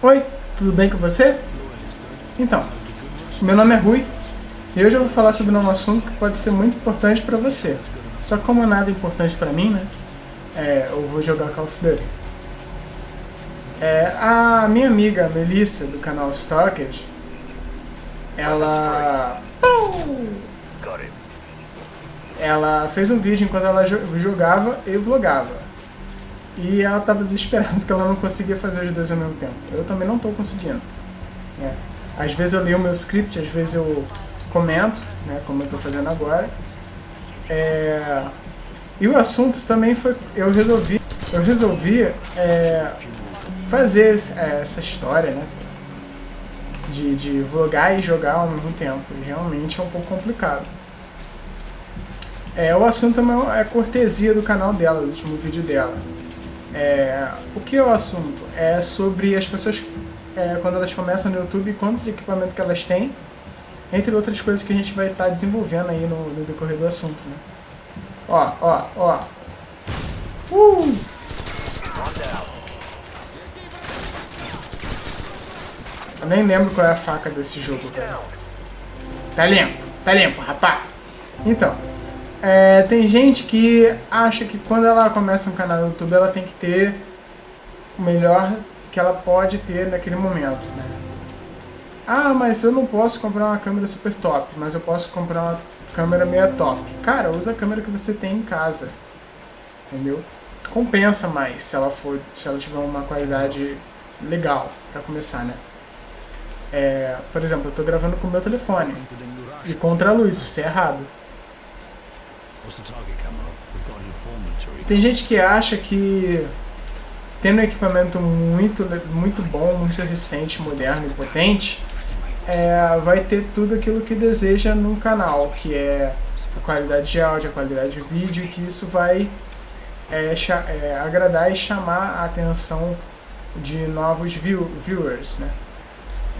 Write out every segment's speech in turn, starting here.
Oi, tudo bem com você? Então, meu nome é Rui e hoje eu vou falar sobre um assunto que pode ser muito importante para você. Só que como nada é importante para mim, né? É, eu vou jogar Call of Duty. É, a minha amiga Melissa, do canal Stockage, ela... Ela fez um vídeo enquanto ela jogava e vlogava. E ela estava desesperada porque ela não conseguia fazer os dois ao mesmo tempo. Eu também não estou conseguindo. Né? Às vezes eu leio o meu script, às vezes eu comento, né, como eu estou fazendo agora. É... E o assunto também foi, eu resolvi, eu resolvi é, fazer é, essa história, né, de, de vlogar e jogar ao mesmo tempo. E realmente é um pouco complicado. É, o assunto também é cortesia do canal dela, do último vídeo dela. É, o que é o assunto? É sobre as pessoas, é, quando elas começam no YouTube, quanto de equipamento que elas têm, entre outras coisas que a gente vai estar tá desenvolvendo aí no, no, decorrer do assunto. Né? Ó, ó, ó. Uh! Eu nem lembro qual é a faca desse jogo, cara. Tá limpo, tá limpo, rapá. Então, é, tem gente que acha que quando ela começa um canal no YouTube, ela tem que ter o melhor que ela pode ter naquele momento, né? Ah, mas eu não posso comprar uma câmera super top, mas eu posso comprar uma câmera meia top. Cara, usa a câmera que você tem em casa, entendeu? Compensa mais se ela for, se ela tiver uma qualidade legal para começar, né? É, por exemplo, eu estou gravando com o meu telefone e contra a luz, isso é errado. Tem gente que acha que tendo um equipamento muito, muito bom, muito recente, moderno e potente, é, vai ter tudo aquilo que deseja no canal, que é a qualidade de áudio, a qualidade de vídeo, que isso vai é, é, agradar e chamar a atenção de novos view viewers, né?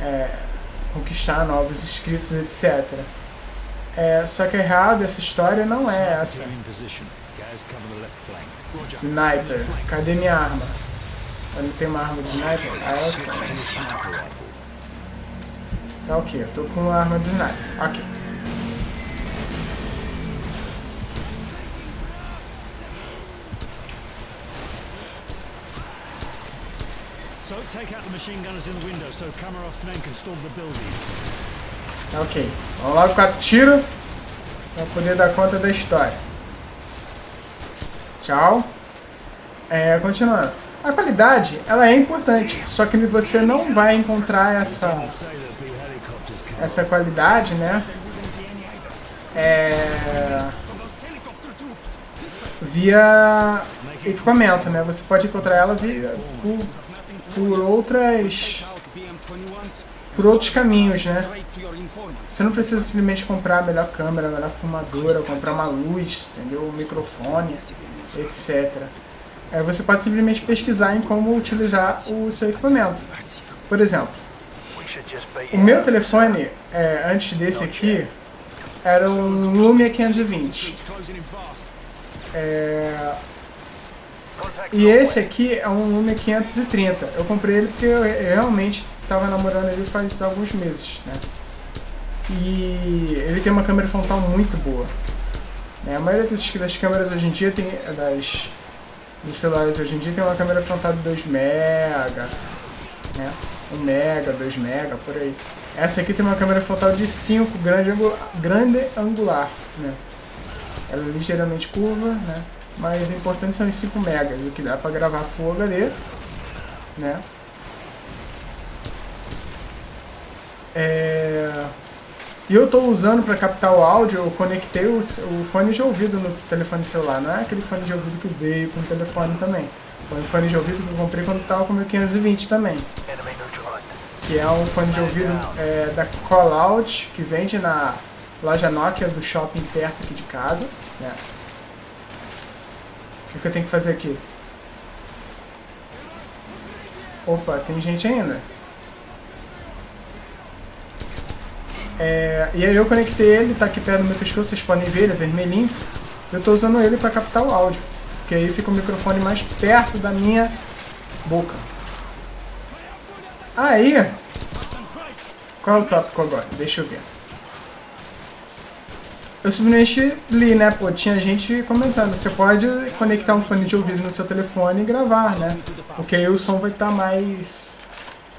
É, conquistar novos inscritos, etc. É, só que errado, essa história não é essa. Sniper. Cadê minha arma? Eu não tenho uma arma de sniper? Ah, eu tenho. Tá ok, eu tô com uma arma de sniper. Ok. So take out the machine gunners in the window so Kamarov's men can storm the building. Ok, vamos logo com a tiro para poder dar conta da história. Tchau. É, continuando. A qualidade, ela é importante, só que você não vai encontrar essa essa qualidade, né? É, via equipamento, né? Você pode encontrar ela via, por, por outras por outros caminhos, né? Você não precisa simplesmente comprar a melhor câmera, a melhor fumadora, comprar uma luz, entendeu? Um microfone, etc. É, você pode simplesmente pesquisar em como utilizar o seu equipamento. Por exemplo, o meu telefone, é, antes desse aqui, era um Lumia 520. É... E esse aqui é um Lumia 530. Eu comprei ele porque eu realmente tava namorando ele faz alguns meses, né? E ele tem uma câmera frontal muito boa. Né? A maioria das, câmeras hoje em dia tem. Das, dos celulares hoje em dia tem uma câmera frontal de 2 mega, né? 1 mega, 2 mega, por aí. Essa aqui tem uma câmera frontal de 5, grande, grande angular, né? Ela é ligeiramente curva, né? Mas o importante são os 5 megas, o que dá para gravar Full HD, né? É... E eu estou usando para captar o áudio, eu conectei o, o, fone de ouvido no telefone celular. Não é aquele fone de ouvido que veio com o telefone também. Foi um fone de ouvido que eu comprei quando estava com o meu 520 também. Que é um fone de ouvido é, da Callout, que vende na loja Nokia do shopping perto aqui de casa. Né? O que, que eu tenho que fazer aqui? Opa, tem gente ainda. É, e aí eu conectei ele, tá aqui perto do meu pescoço, vocês podem ver, ele é vermelhinho. Eu tô usando ele para captar o áudio, porque aí fica o microfone mais perto da minha boca. Aí, qual é o tópico agora? Deixa eu ver. Eu simplesmente li, né? Pô, tinha gente comentando. Você pode conectar um fone de ouvido no seu telefone e gravar, né? Porque aí o som vai estar mais,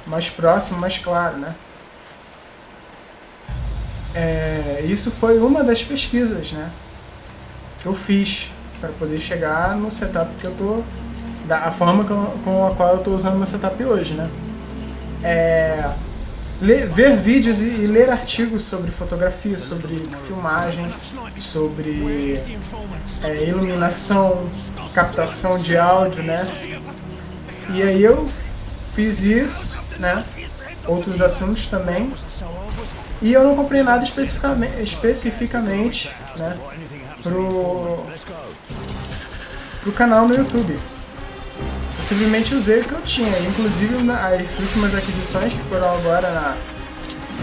mais próximo, mais claro, né? É, isso foi uma das pesquisas, né? Que eu fiz para poder chegar no setup que eu tô... Da a forma com, com a qual eu tô usando meu setup hoje, né? É ler, ver vídeos e, e, ler artigos sobre fotografia, sobre filmagem, sobre é, iluminação, captação de áudio, né? E aí eu fiz isso, né? Outros assuntos também. E eu não comprei nada especificamente, especificamente né? Pro, pro canal no YouTube. Eu simplesmente usei o que eu tinha. Inclusive as últimas aquisições que foram agora na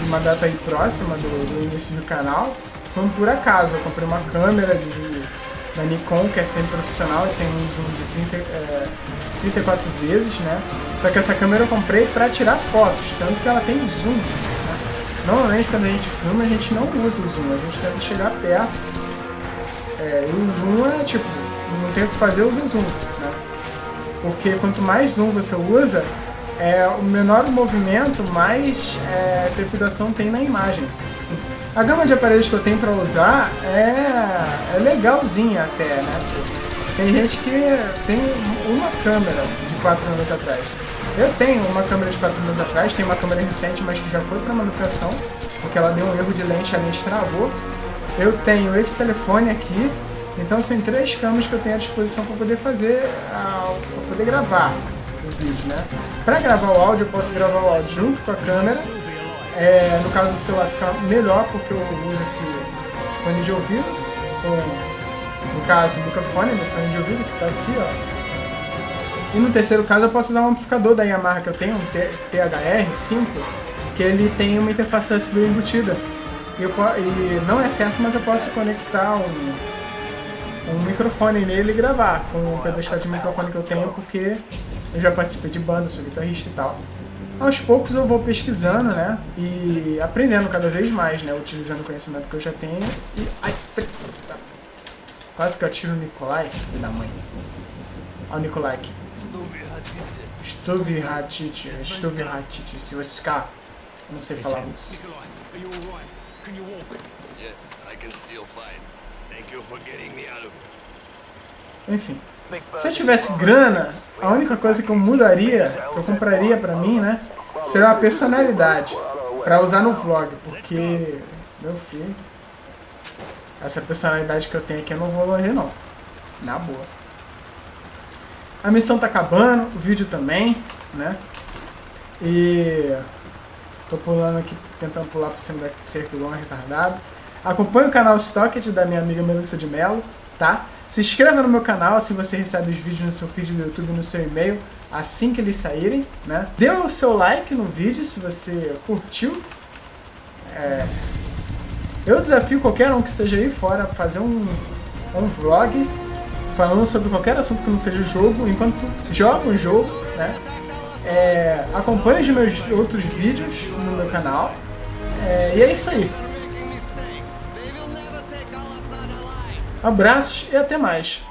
uma data aí próxima do, do início do canal foram por acaso. Eu comprei uma câmera de, da Nikon que é semi-profissional e tem um zoom de 30, é, 34 vezes, né? Só que essa câmera eu comprei para tirar fotos, tanto que ela tem zoom. Né? Normalmente quando a gente filma a gente não usa o zoom, a gente tenta chegar perto. É, e o zoom é tipo, não tem o que fazer, usa zoom. Porque quanto mais zoom você usa, é, o menor o movimento, mais é, trepidação tem na imagem. A gama de aparelhos que eu tenho para usar é, é legalzinha até, né? Tem gente que tem uma câmera de 4 anos atrás. Eu tenho uma câmera de 4 anos atrás, tenho uma câmera recente, mas que já foi para manutenção, porque ela deu um erro de lente, a lente travou. Eu tenho esse telefone aqui, então são três câmeras que eu tenho à disposição para poder fazer, para poder gravar o vídeo, né? Para gravar o áudio, eu posso gravar o áudio junto com a câmera. É, no caso do celular fica melhor porque eu uso esse fone de ouvido, caso, o microfone do fone de ouvido que está aqui, ó. E no terceiro caso eu posso usar um amplificador da Yamaha que eu tenho, um THR5, que ele tem uma interface USB embutida. E, eu, e não é certo, mas eu posso conectar um um microfone nele e gravar com o pedestal de microfone que eu tenho, porque eu já participei de banda, sou guitarrista e tal. Aos poucos eu vou pesquisando, né, e aprendendo cada vez mais, né, utilizando o conhecimento que eu já tenho e... Ai, quase que eu tiro o Nikolai, filho da mãe. Olha o Nikolai aqui. Stuvihatiti, Stuvihatiti, se você ficar, não sei falar isso. Enfim. Se eu tivesse grana, a única coisa que eu mudaria, que eu compraria pra mim, né, seria uma personalidade pra usar no vlog, porque, meu filho, essa personalidade que eu tenho aqui eu não vou longe não, na boa. A missão tá acabando, o vídeo também, né, e tô pulando aqui, tentando pular por cima da cerca igual um retardado. Acompanhe o canal Stocket da minha amiga Melissa de Mello, tá? Se inscreva no meu canal, assim você recebe os vídeos no seu feed do YouTube no seu e-mail assim que eles saírem, né? Dê o seu like no vídeo se você curtiu. É... Eu desafio qualquer um que esteja aí fora a fazer um, um vlog falando sobre qualquer assunto que não seja jogo, enquanto joga um jogo, né? É... Acompanhe os meus outros vídeos no meu canal. É... E é isso aí. Abraços e até mais.